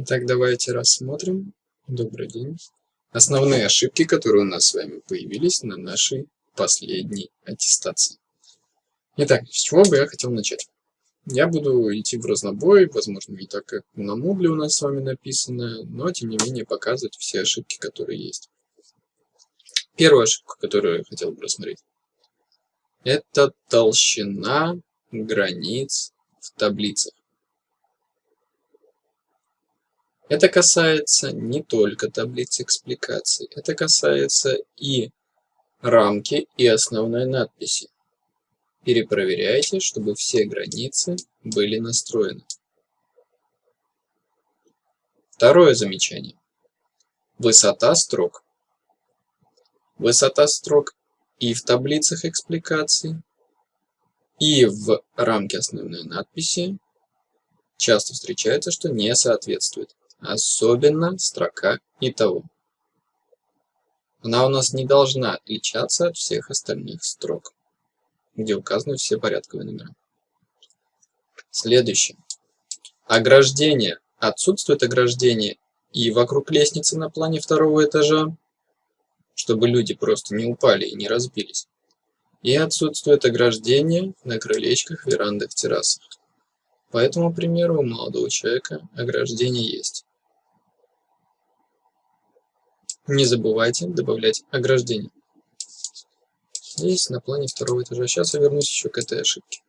Итак, давайте рассмотрим. Добрый день. Основные ошибки, которые у нас с вами появились на нашей последней аттестации. Итак, с чего бы я хотел начать? Я буду идти в разнобой, возможно, не так, как на Moodle у нас с вами написано, но, тем не менее, показывать все ошибки, которые есть. Первая ошибка, которую я хотел бы рассмотреть, это толщина границ в таблицах. Это касается не только таблиц экспликаций, это касается и рамки, и основной надписи. Перепроверяйте, чтобы все границы были настроены. Второе замечание. Высота строк. Высота строк и в таблицах экспликаций, и в рамке основной надписи часто встречается, что не соответствует особенно строка «Итого». Она у нас не должна отличаться от всех остальных строк, где указаны все порядковые номера. Следующее. Ограждение. Отсутствует ограждение и вокруг лестницы на плане второго этажа, чтобы люди просто не упали и не разбились. И отсутствует ограждение на крылечках, верандах, террасах. По этому примеру у молодого человека ограждение есть. Не забывайте добавлять ограждение. Здесь на плане второго этажа. Сейчас я вернусь еще к этой ошибке.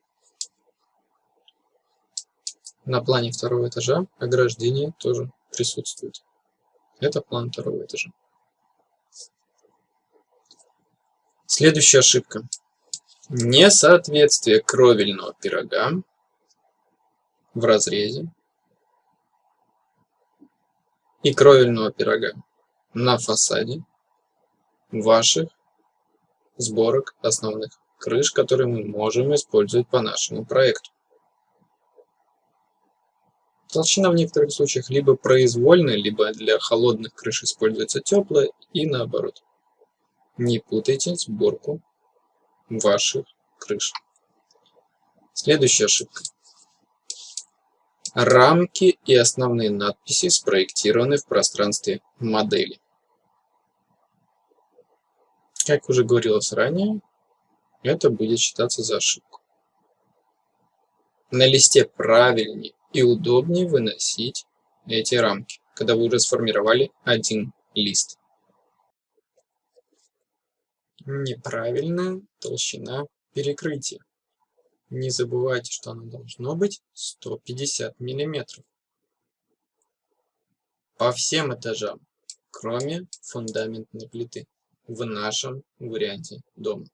На плане второго этажа ограждение тоже присутствует. Это план второго этажа. Следующая ошибка. Несоответствие кровельного пирога в разрезе и кровельного пирога на фасаде ваших сборок основных крыш, которые мы можем использовать по нашему проекту. Толщина в некоторых случаях либо произвольная, либо для холодных крыш используется теплая и наоборот. Не путайте сборку ваших крыш. Следующая ошибка. Рамки и основные надписи спроектированы в пространстве модели. Как уже говорилось ранее, это будет считаться за ошибку. На листе правильнее и удобнее выносить эти рамки, когда вы уже сформировали один лист. Неправильная толщина перекрытия. Не забывайте, что оно должно быть 150 миллиметров. По всем этажам, кроме фундаментной плиты, в нашем варианте дома.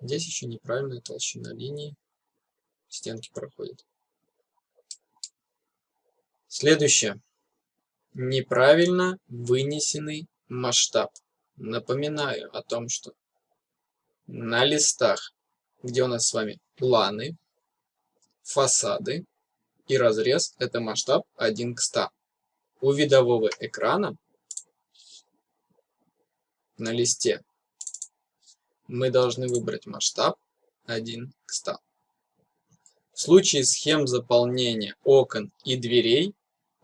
Здесь еще неправильная толщина линии, стенки проходят. Следующее. Неправильно вынесенный масштаб. Напоминаю о том, что на листах где у нас с вами планы, фасады и разрез – это масштаб 1 к 100. У видового экрана на листе мы должны выбрать масштаб 1 к 100. В случае схем заполнения окон и дверей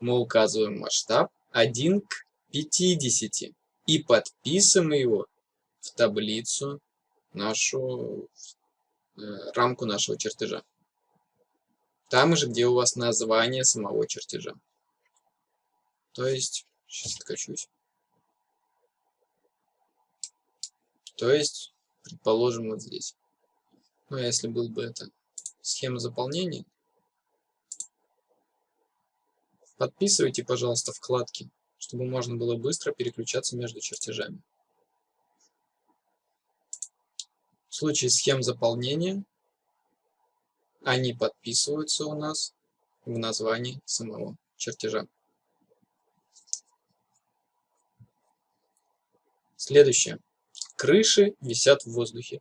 мы указываем масштаб 1 к 50 и подписываем его в таблицу нашу Э, рамку нашего чертежа. Там же, где у вас название самого чертежа. То есть, сейчас откачусь. То есть, предположим, вот здесь. Ну, а если был бы это схема заполнения, подписывайте, пожалуйста, вкладки, чтобы можно было быстро переключаться между чертежами. В случае схем заполнения они подписываются у нас в названии самого чертежа. Следующее. Крыши висят в воздухе.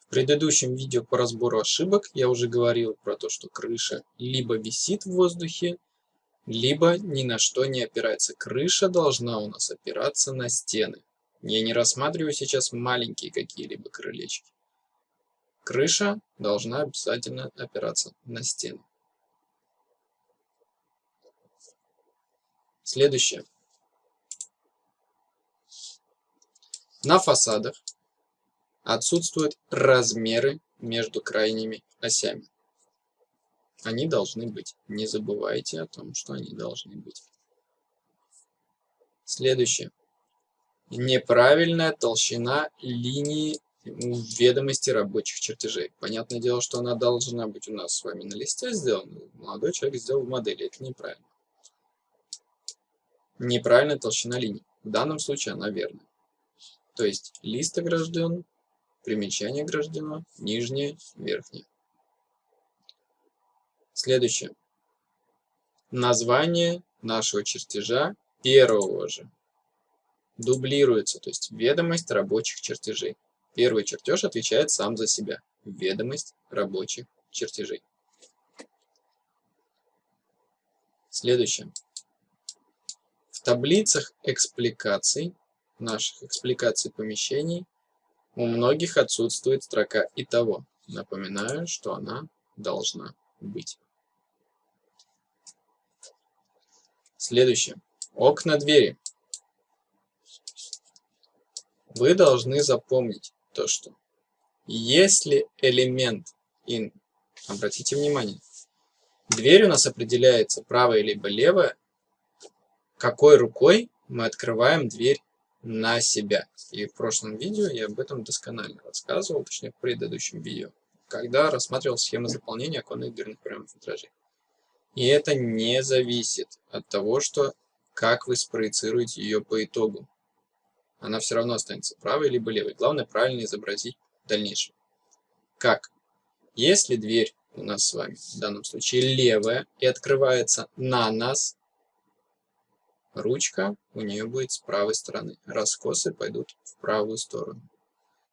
В предыдущем видео по разбору ошибок я уже говорил про то, что крыша либо висит в воздухе, либо ни на что не опирается. Крыша должна у нас опираться на стены. Я не рассматриваю сейчас маленькие какие-либо крылечки. Крыша должна обязательно опираться на стену. Следующее. На фасадах отсутствуют размеры между крайними осями. Они должны быть. Не забывайте о том, что они должны быть. Следующее. Неправильная толщина линии ведомости рабочих чертежей. Понятное дело, что она должна быть у нас с вами на листе сделана. Молодой человек сделал в модели. Это неправильно. Неправильная толщина линий. В данном случае она верная. То есть лист огражден, примечание ограждено, нижнее, верхнее. Следующее. Название нашего чертежа первого же дублируется, то есть ведомость рабочих чертежей. Первый чертеж отвечает сам за себя. Ведомость рабочих чертежей. Следующее. В таблицах экспликаций, наших экспликаций помещений, у многих отсутствует строка «Итого». Напоминаю, что она должна быть. Следующее. Окна двери. Вы должны запомнить то, что если элемент in, обратите внимание, дверь у нас определяется правая либо левая, какой рукой мы открываем дверь на себя. И в прошлом видео я об этом досконально рассказывал, точнее в предыдущем видео, когда рассматривал схемы заполнения оконных дверных проемов витражей. И это не зависит от того, что как вы спроецируете ее по итогу. Она все равно останется правой либо левой. Главное правильно изобразить в дальнейшем. Как? Если дверь у нас с вами в данном случае левая и открывается на нас, ручка у нее будет с правой стороны. Раскосы пойдут в правую сторону.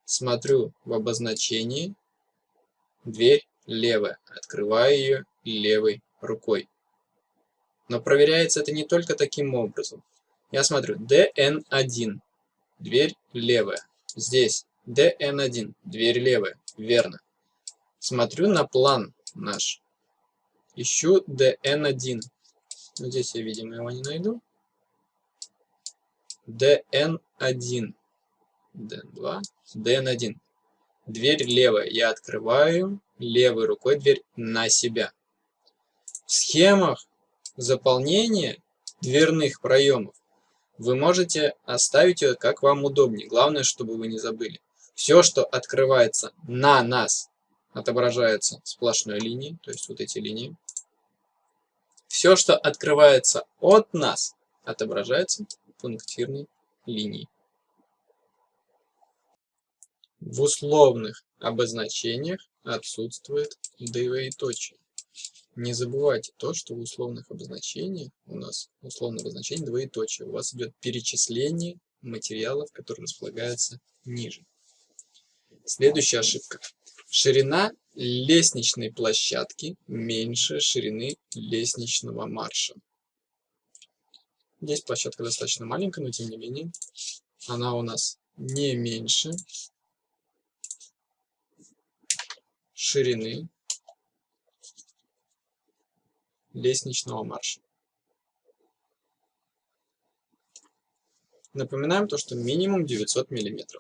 Смотрю в обозначении. Дверь левая. Открываю ее левой рукой. Но проверяется это не только таким образом. Я смотрю DN1. Дверь левая. Здесь DN1. Дверь левая. Верно. Смотрю на план наш. Ищу DN1. Здесь я, видимо, его не найду. DN1. DN2. DN1. Дверь левая. Я открываю левой рукой дверь на себя. В схемах заполнения дверных проемов вы можете оставить ее как вам удобнее. Главное, чтобы вы не забыли. Все, что открывается на нас, отображается сплошной линией, то есть вот эти линии. Все, что открывается от нас, отображается пунктирной линией. В условных обозначениях отсутствует двоеточие. Не забывайте то, что в условных обозначениях у нас условное обозначение двоеточие. У вас идет перечисление материалов, которые располагаются ниже. Следующая ошибка. Ширина лестничной площадки меньше ширины лестничного марша. Здесь площадка достаточно маленькая, но тем не менее она у нас не меньше ширины лестничного марша. Напоминаем то, что минимум 900 мм.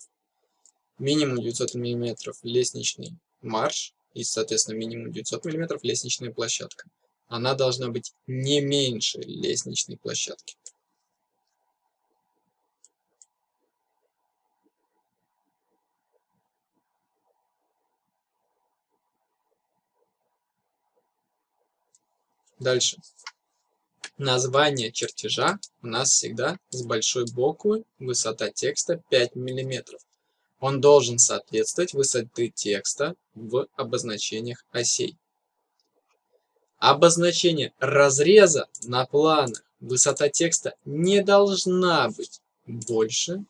Минимум 900 мм лестничный марш и, соответственно, минимум 900 мм лестничная площадка. Она должна быть не меньше лестничной площадки. Дальше. Название чертежа у нас всегда с большой буквы, высота текста 5 мм. Он должен соответствовать высоты текста в обозначениях осей. Обозначение разреза на планах высота текста не должна быть больше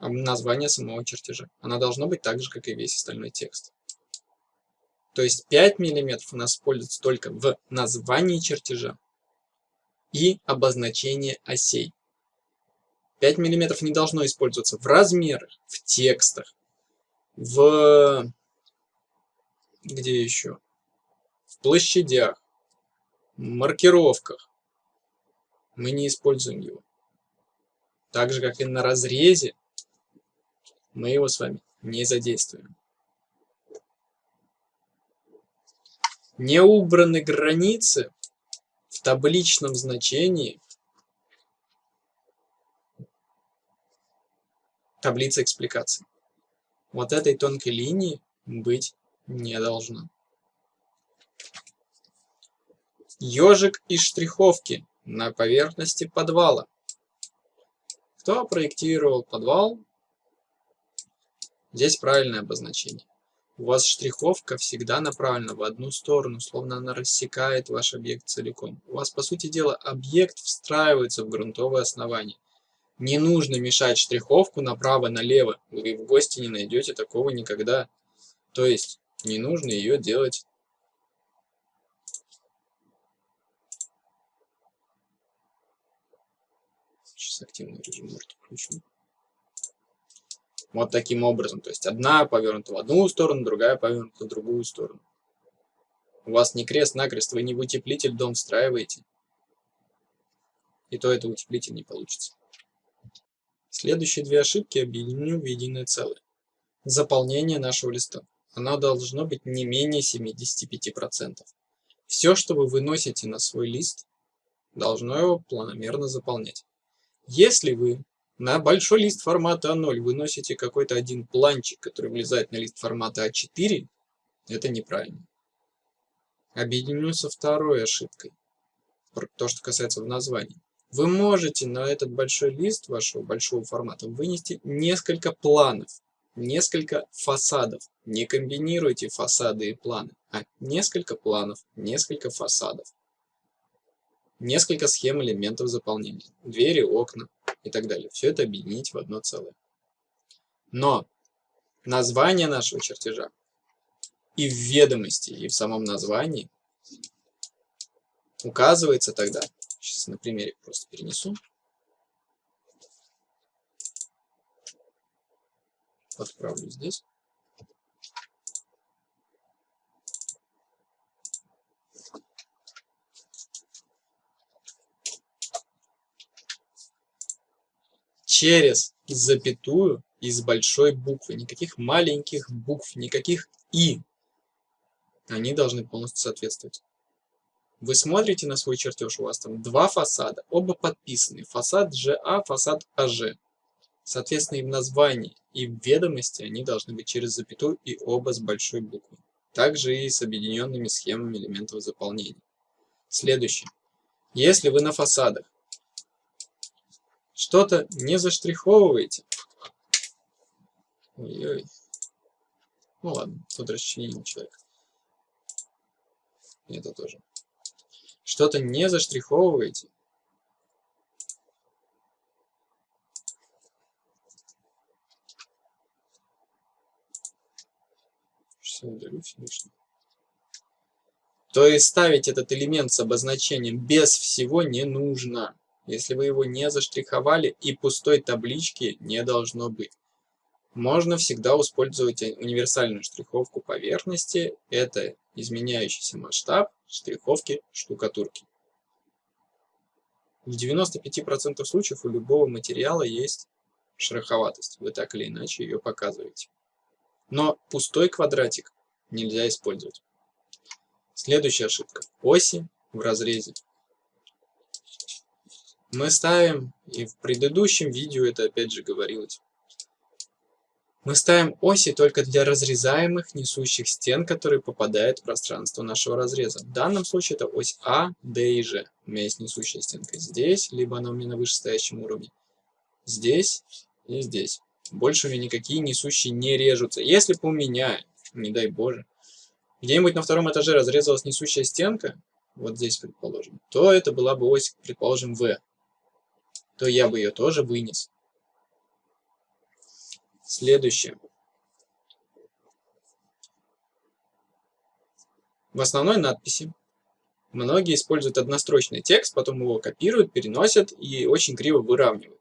названия самого чертежа. Она должна быть так же, как и весь остальной текст. То есть 5 мм у нас используется только в названии чертежа и обозначении осей. 5 мм не должно использоваться в размерах, в текстах, в... где еще? в площадях, маркировках, мы не используем его. Так же, как и на разрезе, мы его с вами не задействуем. Не убраны границы в табличном значении таблицы экспликаций. Вот этой тонкой линии быть не должно. Ежик из штриховки на поверхности подвала. Кто проектировал подвал? Здесь правильное обозначение. У вас штриховка всегда направлена в одну сторону, словно она рассекает ваш объект целиком. У вас, по сути дела, объект встраивается в грунтовое основание. Не нужно мешать штриховку направо-налево. Вы в гости не найдете такого никогда. То есть, не нужно ее делать активный режим может включу. Вот таким образом. То есть одна повернута в одну сторону, другая повернута в другую сторону. У вас не крест-накрест, вы не в утеплитель дом встраиваете. И то это утеплитель не получится. Следующие две ошибки объединю в единое целое. Заполнение нашего листа. Оно должно быть не менее 75%. Все, что вы выносите на свой лист, должно его планомерно заполнять. Если вы на большой лист формата А0 выносите какой-то один планчик, который влезает на лист формата А4, это неправильно. Объединю со второй ошибкой, то, что касается в названии. Вы можете на этот большой лист вашего большого формата вынести несколько планов, несколько фасадов. Не комбинируйте фасады и планы, а несколько планов, несколько фасадов несколько схем элементов заполнения, двери, окна и так далее. Все это объединить в одно целое. Но название нашего чертежа и в ведомости, и в самом названии указывается тогда, сейчас на примере просто перенесу, подправлю здесь, через запятую из большой буквы. Никаких маленьких букв, никаких «и». Они должны полностью соответствовать. Вы смотрите на свой чертеж, у вас там два фасада, оба подписаны. Фасад ЖА, фасад АЖ. Соответственно, и в названии, и в ведомости они должны быть через запятую и оба с большой буквы. Также и с объединенными схемами элементов заполнения. Следующее. Если вы на фасадах что-то не заштриховываете. Ой-ой. Ну ладно, тут расчленил человек. Это тоже. Что-то не заштриховываете. Все удалю лишнее. То есть ставить этот элемент с обозначением без всего не нужно если вы его не заштриховали и пустой таблички не должно быть. Можно всегда использовать универсальную штриховку поверхности. Это изменяющийся масштаб штриховки штукатурки. В 95% случаев у любого материала есть шероховатость. Вы так или иначе ее показываете. Но пустой квадратик нельзя использовать. Следующая ошибка. Оси в разрезе мы ставим, и в предыдущем видео это опять же говорилось, мы ставим оси только для разрезаемых несущих стен, которые попадают в пространство нашего разреза. В данном случае это ось А, Д и Ж. У меня есть несущая стенка здесь, либо она у меня на вышестоящем уровне. Здесь и здесь. Больше у меня никакие несущие не режутся. Если бы у меня, не дай боже, где-нибудь на втором этаже разрезалась несущая стенка, вот здесь, предположим, то это была бы ось, предположим, В то я бы ее тоже вынес. Следующее. В основной надписи многие используют однострочный текст, потом его копируют, переносят и очень криво выравнивают.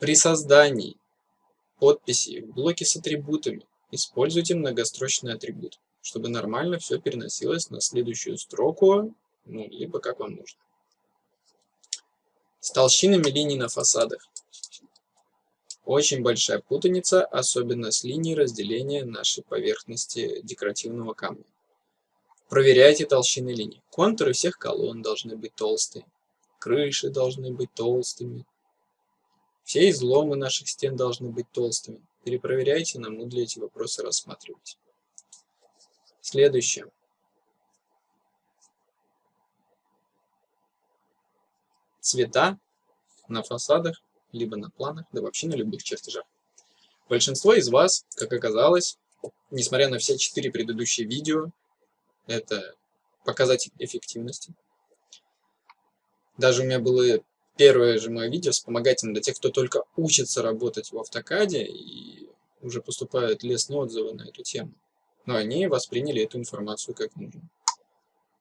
При создании подписи в блоке с атрибутами используйте многострочный атрибут. чтобы нормально все переносилось на следующую строку, ну, либо как вам нужно. С толщинами линий на фасадах. Очень большая путаница, особенно с линией разделения нашей поверхности декоративного камня. Проверяйте толщины линий. Контуры всех колонн должны быть толстые. Крыши должны быть толстыми. Все изломы наших стен должны быть толстыми. Перепроверяйте, нам для эти вопросы рассматривать. Следующее. Цвета на фасадах либо на планах, да вообще на любых чертежах. Большинство из вас, как оказалось, несмотря на все четыре предыдущие видео, это показатель эффективности. Даже у меня было первое же мое видео вспомогательное для тех, кто только учится работать в автокаде и уже поступают лестные отзывы на эту тему. Но они восприняли эту информацию как нужно.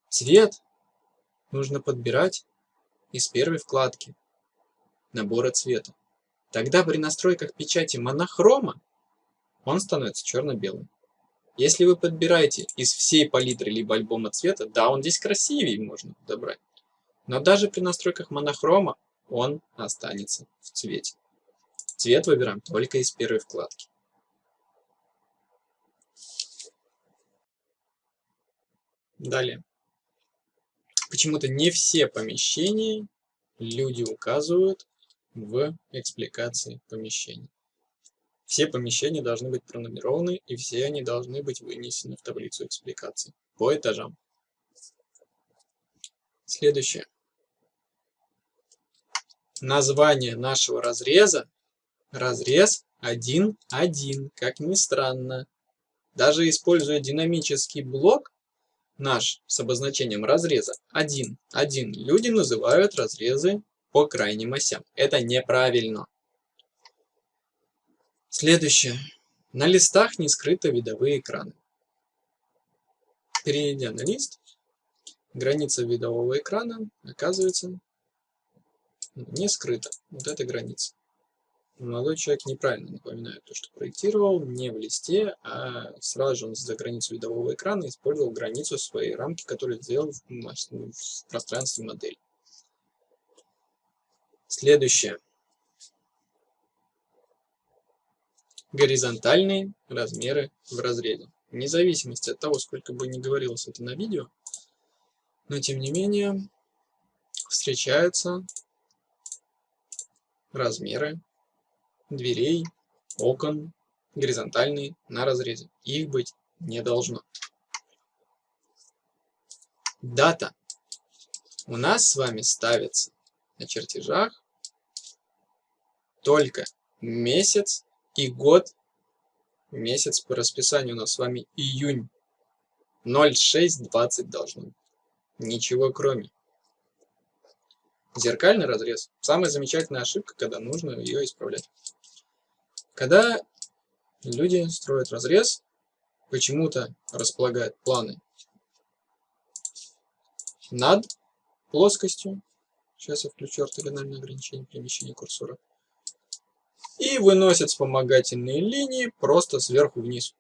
Цвет нужно подбирать из первой вкладки набора цвета. Тогда при настройках печати монохрома он становится черно-белым. Если вы подбираете из всей палитры либо альбома цвета, да, он здесь красивее можно подобрать. Но даже при настройках монохрома он останется в цвете. Цвет выбираем только из первой вкладки. Далее. Почему-то не все помещения люди указывают в экспликации помещений. Все помещения должны быть пронумерованы, и все они должны быть вынесены в таблицу экспликации по этажам. Следующее. Название нашего разреза разрез 1.1, как ни странно. Даже используя динамический блок, наш с обозначением разреза 1.1, люди называют разрезы по крайним осям. Это неправильно. Следующее. На листах не скрыты видовые экраны. Перейдя на лист, граница видового экрана оказывается не скрыта. Вот эта граница. Молодой человек неправильно напоминает то, что проектировал, не в листе, а сразу же он за границу видового экрана использовал границу своей рамки, которую сделал в, в пространстве модели. Следующее. Горизонтальные размеры в разрезе. Вне зависимости от того, сколько бы ни говорилось это на видео, но тем не менее встречаются размеры дверей, окон, горизонтальные на разрезе. Их быть не должно. Дата у нас с вами ставится на чертежах только месяц и год. Месяц по расписанию у нас с вами июнь. 0620 должно быть. Ничего кроме. Зеркальный разрез. Самая замечательная ошибка, когда нужно ее исправлять. Когда люди строят разрез, почему-то располагают планы над плоскостью. Сейчас я включу ортогональное ограничение перемещения курсора и выносят вспомогательные линии просто сверху вниз.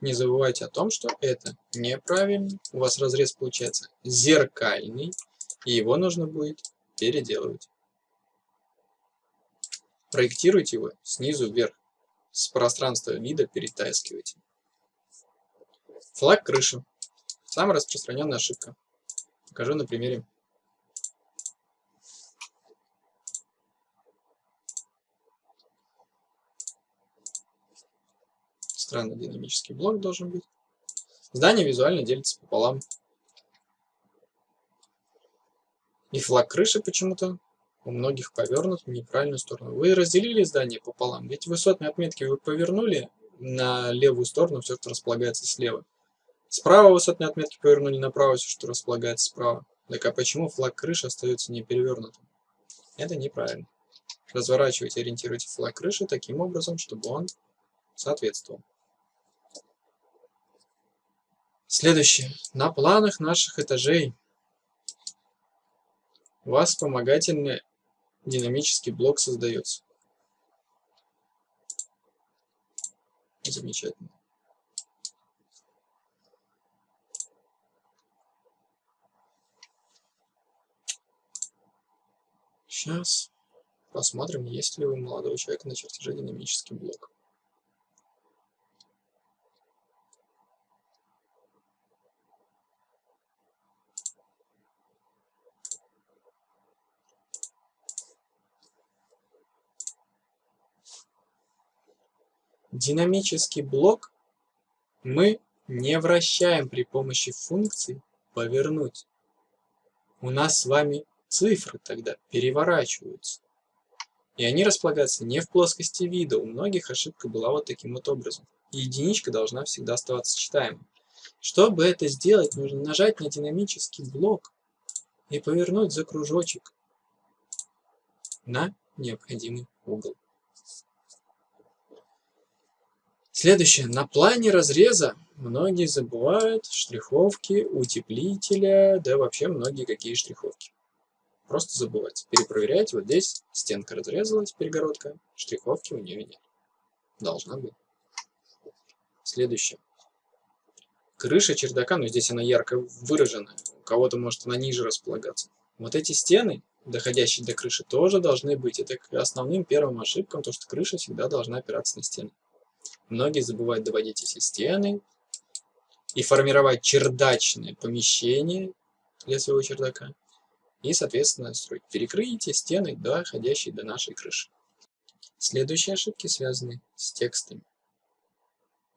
Не забывайте о том, что это неправильно. У вас разрез получается зеркальный, и его нужно будет переделывать. Проектируйте его снизу вверх. С пространства вида перетаскивайте. Флаг крыши. Самая распространенная ошибка. Покажу на примере Странно динамический блок должен быть. Здание визуально делится пополам. И флаг крыши почему-то у многих повернут в неправильную сторону. Вы разделили здание пополам, ведь высотные отметки вы повернули на левую сторону, все, что располагается слева. Справа высотные отметки повернули направо, все, что располагается справа. Так а почему флаг крыши остается не перевернутым? Это неправильно. Разворачивайте, ориентируйте флаг крыши таким образом, чтобы он соответствовал. Следующее. На планах наших этажей вас вспомогательный динамический блок создается. Замечательно. Сейчас посмотрим, есть ли у молодого человека на чертеже динамический блок. Динамический блок мы не вращаем при помощи функции «повернуть». У нас с вами цифры тогда переворачиваются. И они располагаются не в плоскости вида. У многих ошибка была вот таким вот образом. И единичка должна всегда оставаться читаемой. Чтобы это сделать, нужно нажать на динамический блок и повернуть за кружочек на необходимый угол. Следующее. На плане разреза многие забывают штриховки, утеплителя, да вообще многие какие штриховки. Просто забывать. Перепроверяйте. Вот здесь стенка разрезалась, перегородка. Штриховки у нее нет. Должна быть. Следующее. Крыша чердака, но здесь она ярко выражена. У кого-то может она ниже располагаться. Вот эти стены, доходящие до крыши, тоже должны быть. Это к основным первым ошибкам, то что крыша всегда должна опираться на стены. Многие забывают доводить эти стены и формировать чердачные помещения для своего чердака. И, соответственно, строить перекрытие, стены, доходящие до нашей крыши. Следующие ошибки связаны с текстами.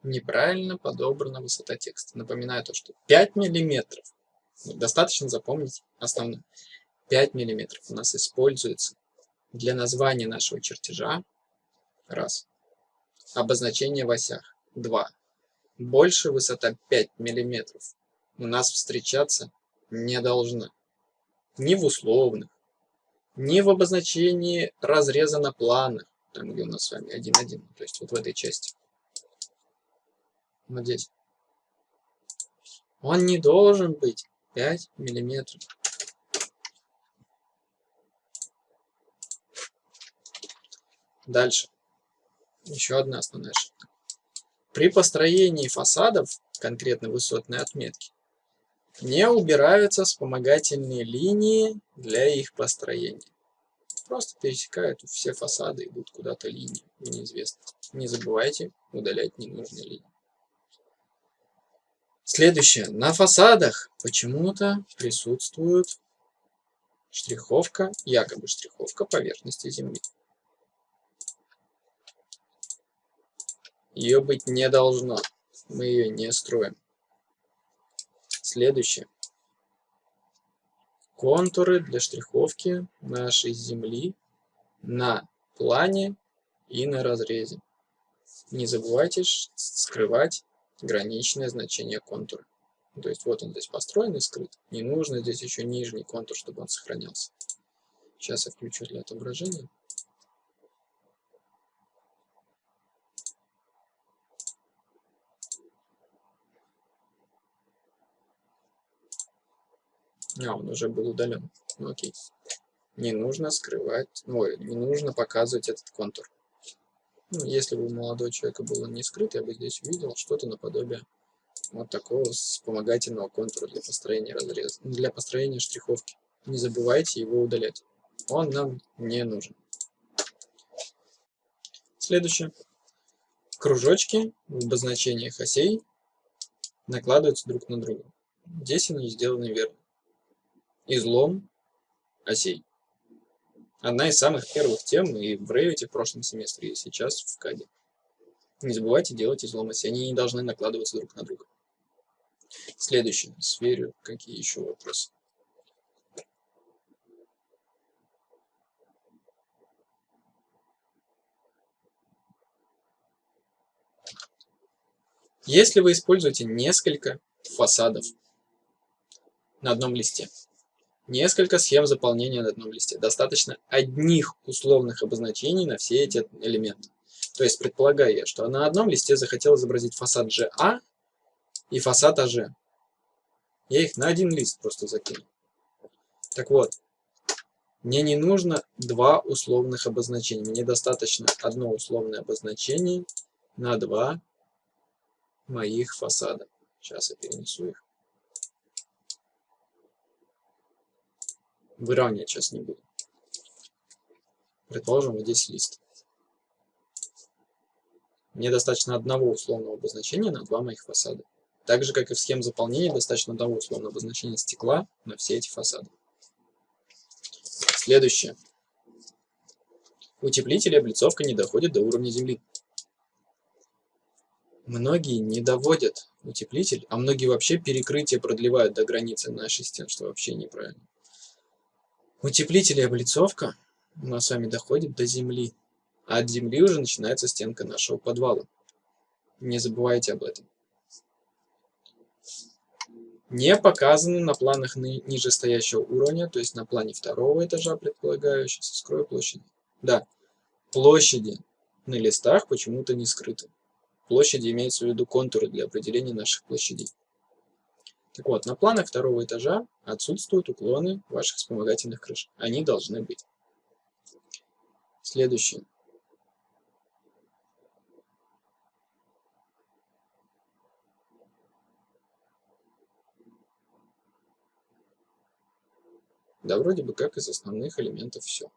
Неправильно подобрана высота текста. Напоминаю то, что 5 миллиметров, ну, достаточно запомнить основное, 5 миллиметров у нас используется для названия нашего чертежа, раз, Обозначение в осях. 2. Больше высота 5 мм у нас встречаться не должна. Ни в условных, ни в обозначении разреза на планах, там где у нас с вами 1,1, то есть вот в этой части. Вот здесь. Он не должен быть 5 миллиметров. Дальше. Еще одна основная ошибка. При построении фасадов, конкретно высотной отметки, не убираются вспомогательные линии для их построения. Просто пересекают все фасады, идут куда-то линии в. Не забывайте удалять ненужные линии. Следующее. На фасадах почему-то присутствует штриховка, якобы штриховка поверхности земли. Ее быть не должно. Мы ее не строим. Следующее. Контуры для штриховки нашей земли на плане и на разрезе. Не забывайте скрывать граничное значение контура. То есть вот он здесь построен и скрыт. Не нужно здесь еще нижний контур, чтобы он сохранялся. Сейчас я включу для отображения. А, он уже был удален. Ну, окей. Не нужно скрывать, ой, не нужно показывать этот контур. Ну, если бы у молодого человека было не скрыт, я бы здесь увидел что-то наподобие вот такого вспомогательного контура для построения разреза, для построения штриховки. Не забывайте его удалять. Он нам не нужен. Следующее. Кружочки в обозначениях осей накладываются друг на друга. Здесь они сделаны верно излом осей. Одна из самых первых тем и в Revit в прошлом семестре, и сейчас в КАДе. Не забывайте делать излом осей, они не должны накладываться друг на друга. Следующее, сверю, какие еще вопросы. Если вы используете несколько фасадов на одном листе, Несколько схем заполнения на одном листе. Достаточно одних условных обозначений на все эти элементы. То есть предполагаю я, что на одном листе захотел изобразить фасад GA и фасад AG. Я их на один лист просто закину. Так вот, мне не нужно два условных обозначения. Мне достаточно одно условное обозначение на два моих фасада. Сейчас я перенесу их. Выравнивать сейчас не буду. Предположим, вот здесь лист. Мне достаточно одного условного обозначения на два моих фасада. Так же, как и в схеме заполнения, достаточно одного условного обозначения стекла на все эти фасады. Следующее. Утеплитель и облицовка не доходят до уровня земли. Многие не доводят утеплитель, а многие вообще перекрытие продлевают до границы нашей стен, что вообще неправильно. Утеплитель и облицовка у нас с вами доходит до земли, а от земли уже начинается стенка нашего подвала. Не забывайте об этом. Не показаны на планах нижестоящего уровня, то есть на плане второго этажа предполагаю, сейчас скрою площади. Да, площади на листах почему-то не скрыты. Площади имеются в виду контуры для определения наших площадей. Так вот, на планах второго этажа отсутствуют уклоны ваших вспомогательных крыш. Они должны быть. Следующее. Да, вроде бы как из основных элементов все.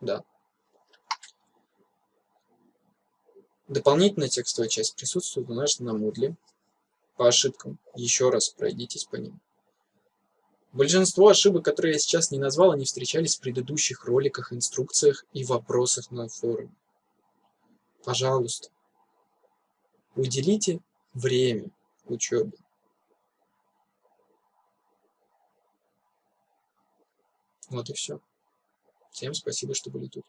Да. Дополнительная текстовая часть присутствует у нас на Moodle. По ошибкам. Еще раз пройдитесь по ним. Большинство ошибок, которые я сейчас не назвал, они встречались в предыдущих роликах, инструкциях и вопросах на форуме. Пожалуйста, уделите время учебе. Вот и все. Всем спасибо, что были тут.